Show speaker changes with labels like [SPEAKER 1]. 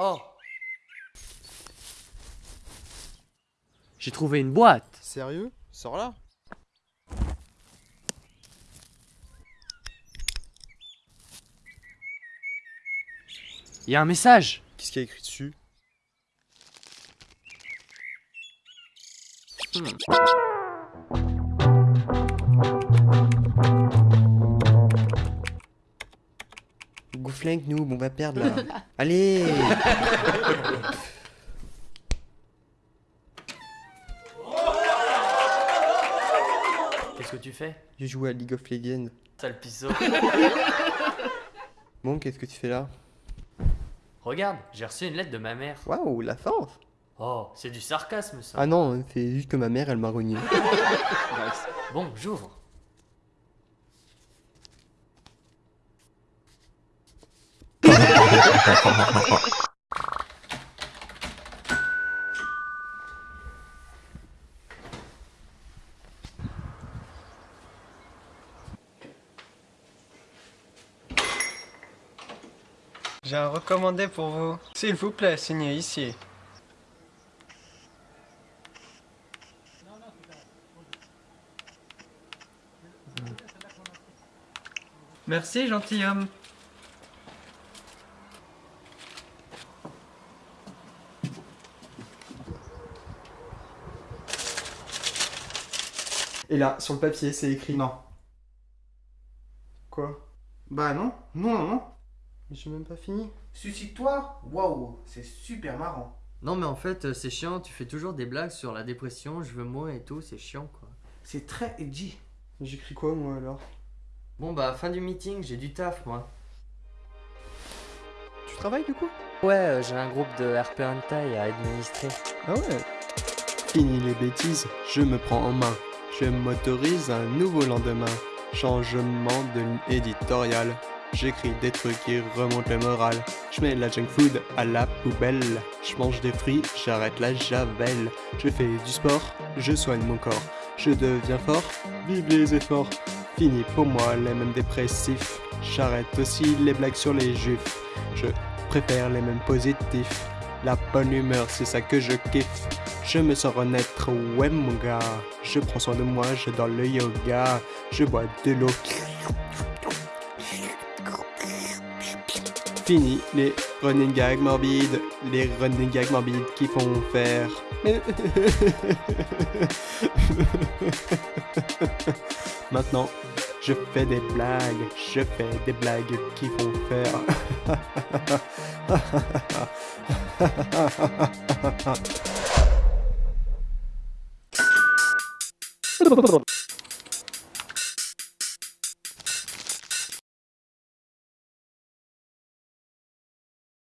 [SPEAKER 1] Oh. J'ai trouvé une boîte.
[SPEAKER 2] Sérieux? Sors là.
[SPEAKER 1] Il y a un message.
[SPEAKER 2] Qu'est-ce qu'il y a écrit dessus? Gouflingue nous, on va perdre là. Allez
[SPEAKER 1] Qu'est-ce que tu fais?
[SPEAKER 2] Je joue à League of Legends.
[SPEAKER 1] Sale pisseau
[SPEAKER 2] Bon, qu'est-ce que tu fais là?
[SPEAKER 1] Regarde, j'ai reçu une lettre de ma mère.
[SPEAKER 2] Waouh, la force
[SPEAKER 1] Oh, c'est du sarcasme ça.
[SPEAKER 2] Ah non, c'est juste que ma mère, elle m'a renié.
[SPEAKER 1] Bon, j'ouvre.
[SPEAKER 3] J'ai un recommandé pour vous. S'il vous plaît, signez ici. Merci, gentilhomme.
[SPEAKER 2] Et là, sur le papier, c'est écrit.
[SPEAKER 4] Non.
[SPEAKER 2] Quoi?
[SPEAKER 4] Bah non, non, non, non.
[SPEAKER 2] Mais j'ai même pas fini.
[SPEAKER 4] Suicide-toi Waouh, c'est super marrant.
[SPEAKER 1] Non mais en fait, euh, c'est chiant, tu fais toujours des blagues sur la dépression, je veux moi et tout, c'est chiant quoi.
[SPEAKER 4] C'est très edgy.
[SPEAKER 2] J'écris quoi moi alors?
[SPEAKER 1] Bon bah, fin du meeting, j'ai du taf moi.
[SPEAKER 2] Tu travailles du coup?
[SPEAKER 1] Ouais, euh, j'ai un groupe de RP Hentai à administrer.
[SPEAKER 2] Ah ouais Fini les bêtises, je me prends en main. Je m'autorise un nouveau lendemain. Changement de ligne éditoriale. J'écris des trucs qui remontent le moral. Je mets la junk food à la poubelle. Je mange des fruits, j'arrête la javel. Je fais du sport, je soigne mon corps. Je deviens fort, vive les efforts. Fini pour moi les mêmes dépressifs. J'arrête aussi les blagues sur les juifs. Je préfère les mêmes positifs. La bonne humeur, c'est ça que je kiffe. Je me sens renaître, ouais mon gars. Je prends soin de moi, je dors le yoga. Je bois de l'eau. Fini les running gags morbides, les running gags morbides qui font faire. Maintenant, je fais des blagues, je fais des blagues qui font faire.